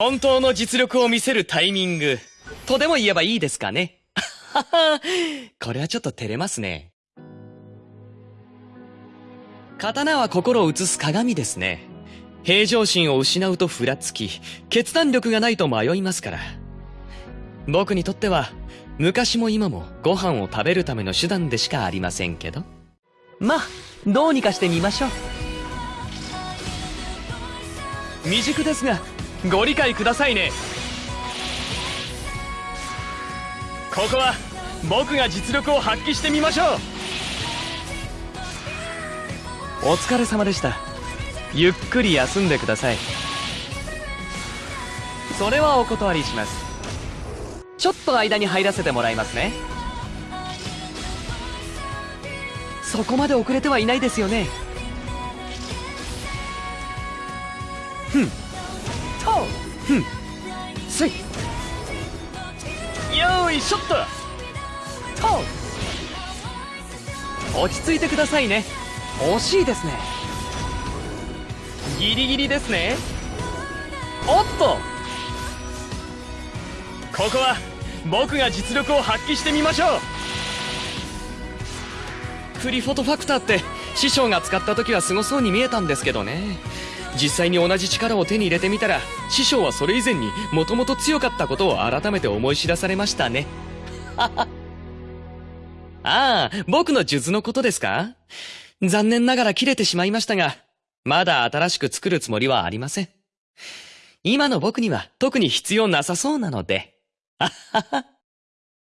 本当の実力を見せるタイミング、とでも言えばいいですかね。はは、これはちょっと照れますね。刀は心を映す鏡ですね。平常心を失うとふらつき、決断力がないと迷いますから。僕にとっては、昔も今もご飯を食べるための手段でしかありませんけど。まあ、どうにかしてみましょう。未熟ですが、ご理解くださいね。ここは、僕が実力を発揮してみましょう。お疲れ様でした。ゆっくり休んでください。それはお断りします。ちょっと間に入らせてもらいますね。そこまで遅れてはいないですよね。ふん。とふん。すい。よーいしょっとと。落ち着いてくださいね。惜しいですね。ギリギリですね。おっと。ここは僕が実力を発揮してみましょう。プリフォトファクターって師匠が使った時はすごそうに見えたんですけどね。実際に同じ力を手に入れてみたら師匠はそれ以前にもともと強かったことを改めて思い知らされましたね。ああ僕の術のことですか？残念ながら切れてしまいましたがまだ新しく作るつもりはありません。今の僕には特に必要なさそうなので。あはは